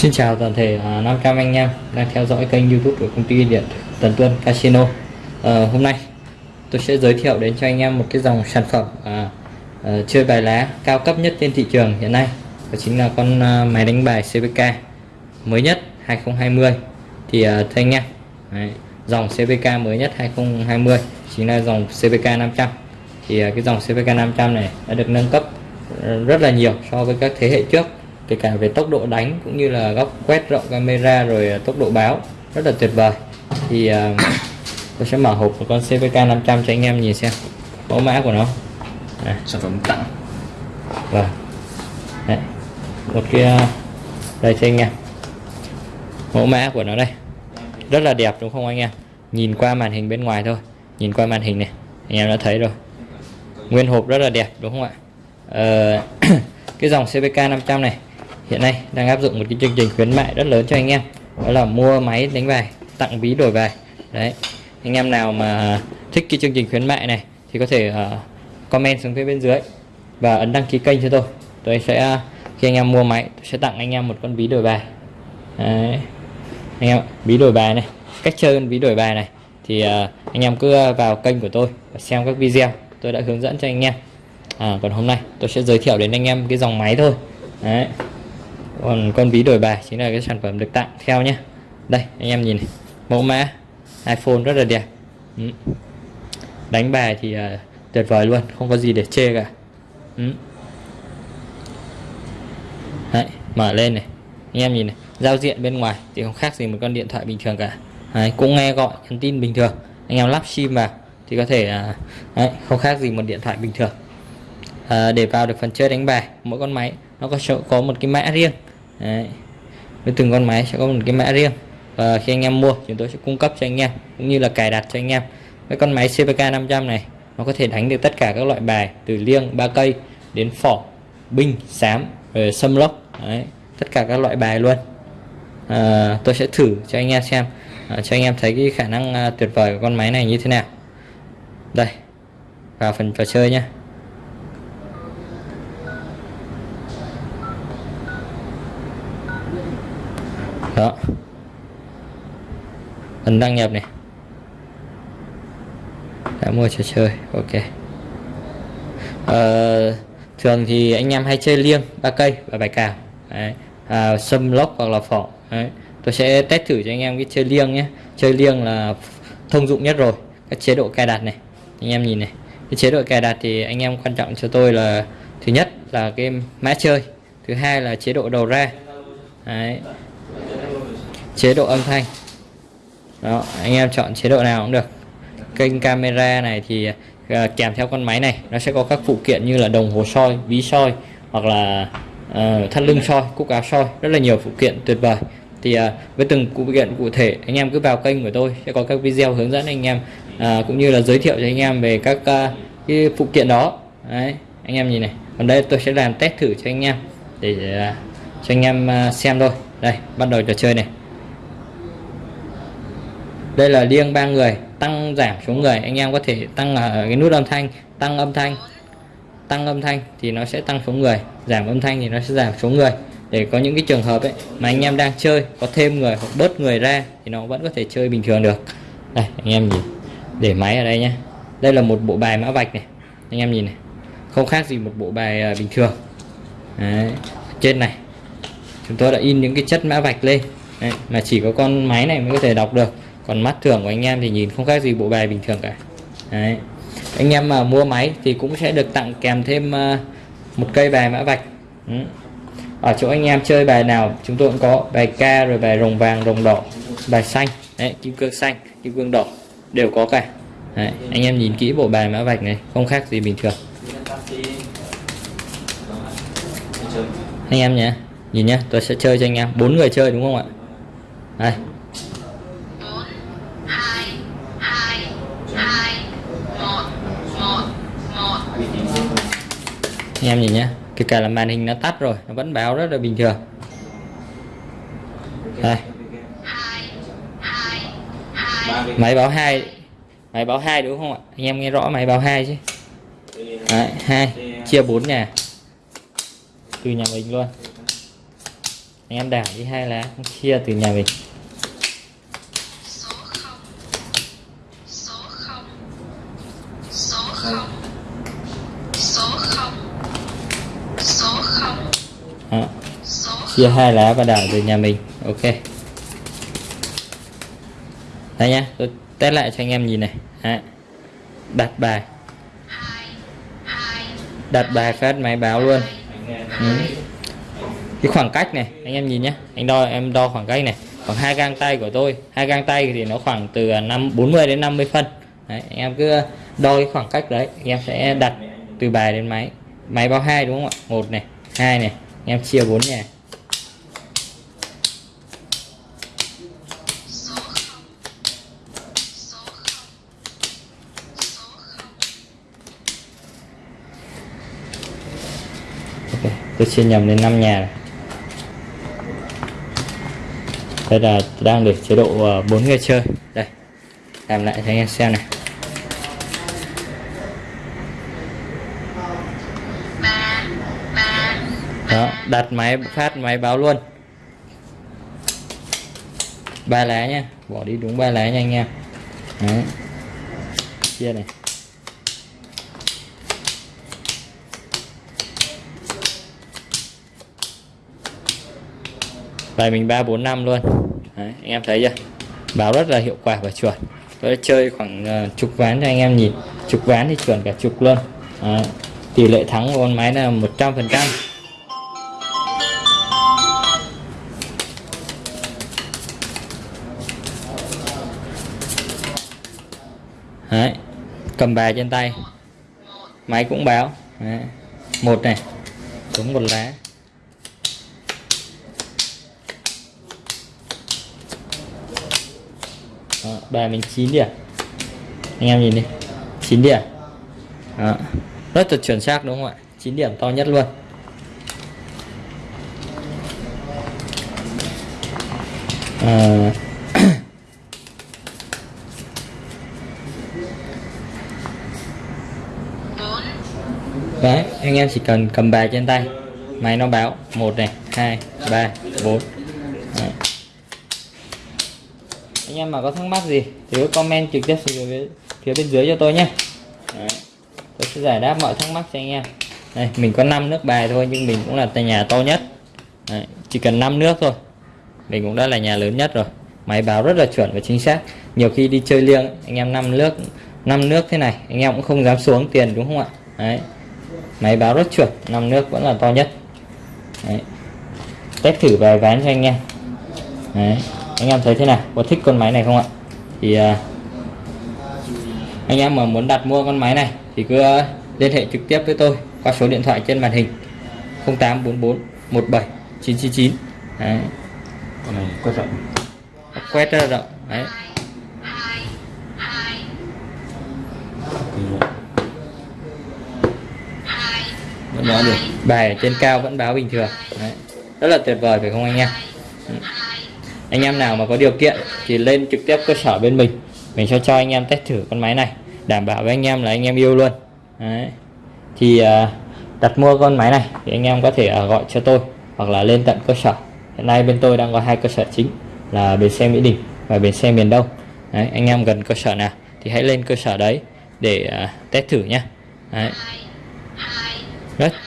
Xin chào toàn thể à, 500 anh em đang theo dõi kênh youtube của công ty điện Tần Tuân Casino. À, Hôm nay tôi sẽ giới thiệu đến cho anh em một cái dòng sản phẩm à, à, chơi bài lá cao cấp nhất trên thị trường hiện nay. Đó chính là con à, máy đánh bài CVK mới nhất 2020 Thì à, thưa anh em đấy, dòng CVK mới nhất 2020 chính là dòng CVK 500 Thì à, cái dòng CVK 500 này đã được nâng cấp rất là nhiều so với các thế hệ trước kể cả về tốc độ đánh cũng như là góc quét rộng camera rồi tốc độ báo. Rất là tuyệt vời. Thì uh, tôi sẽ mở hộp một con CVK 500 cho anh em nhìn xem mẫu mã của nó. À, sản phẩm tặng. Vâng. Đấy. một cái uh, đây cho anh em. Mẫu mã của nó đây. Rất là đẹp đúng không anh em? Nhìn qua màn hình bên ngoài thôi. Nhìn qua màn hình này. Anh em đã thấy rồi. Nguyên hộp rất là đẹp đúng không ạ? Ờ, cái dòng CVK 500 này hiện nay đang áp dụng một cái chương trình khuyến mại rất lớn cho anh em. Đó là mua máy đánh bài tặng ví đổi bài. Đấy. Anh em nào mà thích cái chương trình khuyến mại này thì có thể uh, comment xuống phía bên dưới và ấn đăng ký kênh cho tôi. Tôi sẽ khi anh em mua máy tôi sẽ tặng anh em một con ví đổi bài. Đấy. anh em ví đổi bài này cách chơi con ví đổi bài này thì uh, anh em cứ vào kênh của tôi và xem các video tôi đã hướng dẫn cho anh em. À, còn hôm nay tôi sẽ giới thiệu đến anh em cái dòng máy thôi. Đấy còn con ví đổi bài chính là cái sản phẩm được tặng. Theo nhé đây anh em nhìn này. mẫu mã iPhone rất là đẹp. Ừ. đánh bài thì uh, tuyệt vời luôn không có gì để chê cả. Ừ. Đấy, mở lên này. Anh em nhìn này giao diện bên ngoài thì không khác gì một con điện thoại bình thường cả. Đấy, cũng nghe gọi nhắn tin bình thường. Anh em lắp sim vào thì có thể à, đấy, không khác gì một điện thoại bình thường. À, để vào được phần chơi đánh bài mỗi con máy nó có có một cái mã riêng. Đấy. với từng con máy sẽ có một cái mã riêng. Và khi anh em mua chúng tôi sẽ cung cấp cho anh em cũng như là cài đặt cho anh em. Cái con máy CVK 500 này nó có thể đánh được tất cả các loại bài từ liêng ba cây đến phỏ binh sám rồi xâm lốc. Đấy. tất cả các loại bài luôn. À, tôi sẽ thử cho anh em xem à, cho anh em thấy cái khả năng à, tuyệt vời của con máy này như thế nào. Đây vào phần trò chơi nhé đó ấn đăng nhập này. Đã mua trò chơi ok. Ờ, thường thì anh em hay chơi liêng ba cây và bài cào. Đấy. À, lốc hoặc là phỏ. Đấy. tôi sẽ test thử cho anh em cái chơi liêng nhé. Chơi liêng là thông dụng nhất rồi các chế độ cài đặt này. Anh em nhìn này cái chế độ cài đặt thì anh em quan trọng cho tôi là thứ nhất là cái mã chơi thứ hai là chế độ đầu ra. Đấy chế độ âm thanh đó anh em chọn chế độ nào cũng được. Kênh camera này thì uh, kèm theo con máy này nó sẽ có các phụ kiện như là đồng hồ soi ví soi hoặc là uh, thắt lưng soi cúc áo soi rất là nhiều phụ kiện tuyệt vời. Thì uh, với từng phụ kiện cụ thể anh em cứ vào kênh của tôi sẽ có các video hướng dẫn anh em uh, cũng như là giới thiệu cho anh em về các uh, cái phụ kiện đó. Đấy anh em nhìn này còn đây tôi sẽ làm test thử cho anh em để uh, cho anh em uh, xem thôi. Đây bắt đầu trò chơi này đây là liêng ba người, tăng giảm số người. Anh em có thể tăng ở cái nút âm thanh, tăng âm thanh, tăng âm thanh thì nó sẽ tăng số người. Giảm âm thanh thì nó sẽ giảm số người. Để có những cái trường hợp ấy mà anh em đang chơi, có thêm người hoặc bớt người ra thì nó vẫn có thể chơi bình thường được. Đây, anh em nhìn. Để máy ở đây nhé đây là một bộ bài mã vạch này. Anh em nhìn này. Không khác gì một bộ bài à, bình thường. Đấy. trên này. Chúng tôi đã in những cái chất mã vạch lên. Đấy. mà chỉ có con máy này mới có thể đọc được còn mắt thường của anh em thì nhìn không khác gì bộ bài bình thường cả. Đấy. anh em mà mua máy thì cũng sẽ được tặng kèm thêm ờ, một cây bài mã vạch. Ừ. ở chỗ anh em chơi bài nào chúng tôi cũng có bài ca rồi bài rồng vàng rồng đỏ bài xanh. Đấy, kim cương xanh kim cương đỏ đều có cả. Đấy, anh em nhìn kỹ bộ bài mã vạch này không khác gì bình thường. Anh em nhé nhìn nhé tôi sẽ chơi cho anh em. Bốn người chơi đúng không ạ? Đây. Anh em nhìn nhé kể cả là màn hình nó tắt rồi nó vẫn báo rất là bình thường. Đây. Máy báo hai. Máy báo hai đúng không ạ? Anh em nghe rõ máy báo hai chứ. Đấy, hai. Chia bốn nhà. Từ nhà mình luôn. Anh em đảo đi hai lá chia từ nhà mình số không số không số không số không số không đó. chia hai lá và đảo về nhà mình. Ok. Đây nhá tôi test lại cho anh em nhìn này. Đó. đặt bài. Đặt bài phát máy báo luôn. Ừ. cái khoảng cách này anh em nhìn nhé anh đo em đo khoảng cách này. Khoảng hai gang tay của tôi. Hai gang tay thì nó khoảng từ à, năm 40 đến 50 phân. Đấy, anh em cứ à, đo cái khoảng cách đấy. Anh em sẽ đặt từ bài đến máy. Máy báo hai đúng không ạ? Một này hai này em chia bốn nhà số tôi chia nhầm đến 5 nhà này. Đây là đang để chế độ ờ, 4 người chơi. Đây, làm lại cho anh em xem này. Đó đặt máy phát máy báo luôn. Ba lá nha bỏ đi đúng ba lá nha anh em. Đấy. chia này. Bài mình ba bốn năm luôn. Đấy, anh em thấy chưa? Báo rất là hiệu quả và chuẩn. Tôi chơi khoảng uh, chục ván cho anh em nhìn. Chục ván thì chuẩn cả chục luôn. Đấy. tỷ lệ thắng của con máy là 100 phần trăm. Đấy. cầm bài trên tay. Máy cũng báo. Đấy. một này. Đúng một lá. Đó, bài mình 9 điểm. Anh em nhìn đi. 9 điểm. Đó. rất là chuẩn xác đúng không ạ? 9 điểm to nhất luôn. À, đấy anh em chỉ cần cầm bài trên tay. Máy nó báo. Một này hai ba bốn. Đấy. anh em mà có thắc mắc gì thì cứ comment trực tiếp xuống phía, phía bên dưới cho tôi nhé. Đấy. tôi sẽ giải đáp mọi thắc mắc cho anh em. Đây mình có 5 nước bài thôi nhưng mình cũng là tại nhà to nhất. Đấy. chỉ cần 5 nước thôi. Mình cũng đã là nhà lớn nhất rồi. Máy báo rất là chuẩn và chính xác. Nhiều khi đi chơi liêng anh em năm nước năm nước thế này anh em cũng không dám xuống tiền đúng không ạ? Đấy máy báo rất chuẩn năm nước vẫn là to nhất. Đấy. test thử vài ván cho anh em. Đấy. anh em thấy thế nào? Có thích con máy này không ạ? Thì à, anh em mà muốn đặt mua con máy này thì cứ liên hệ trực tiếp với tôi qua số điện thoại trên màn hình 0844 17 999 đấy. con này quét rộng. Quét rất rộng. Đấy hai hai thì hai vẫn nói được. Bài ở trên cao vẫn báo bình thường. Đấy. rất là tuyệt vời phải không anh em ừ. anh em nào mà có điều kiện thì lên trực tiếp cơ sở bên mình. Mình sẽ cho anh em test thử con máy này. Đảm bảo với anh em là anh em yêu luôn. Đấy. thì à, đặt mua con máy này thì anh em có thể à, gọi cho tôi hoặc là lên tận cơ sở. Hiện nay bên tôi đang có hai cơ sở chính là bến xe Mỹ Đình và bến xe miền Đông. Đấy, anh em gần cơ sở nào thì hãy lên cơ sở đấy để à, test thử nhé đấy đấy rất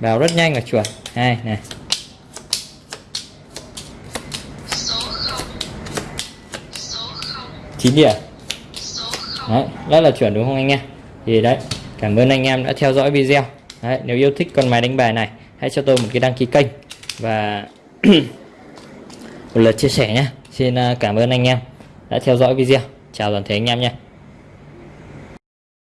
vào rất nhanh và chuẩn hai này. Chín điểm. Đấy, rất là chuẩn đúng không anh em? Thì đấy cảm ơn anh em đã theo dõi video. Đấy, nếu yêu thích con máy đánh bài này hãy cho tôi một cái đăng ký kênh. Và một lượt chia sẻ nhé xin à, cảm ơn anh em đã theo dõi video. Chào toàn thể anh em nha